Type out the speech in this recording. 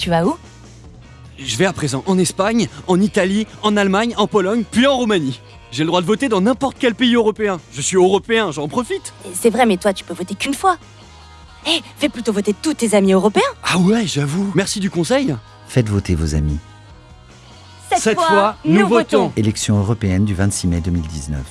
Tu vas où? Je vais à présent en Espagne, en Italie, en Allemagne, en Pologne, puis en Roumanie. J'ai le droit de voter dans n'importe quel pays européen. Je suis européen, j'en profite. C'est vrai, mais toi, tu peux voter qu'une fois. Eh, fais plutôt voter tous tes amis européens. Ah ouais, j'avoue. Merci du conseil. Faites voter vos amis. Cette, fois, nous votons. Élection européenne du 26 mai 2019.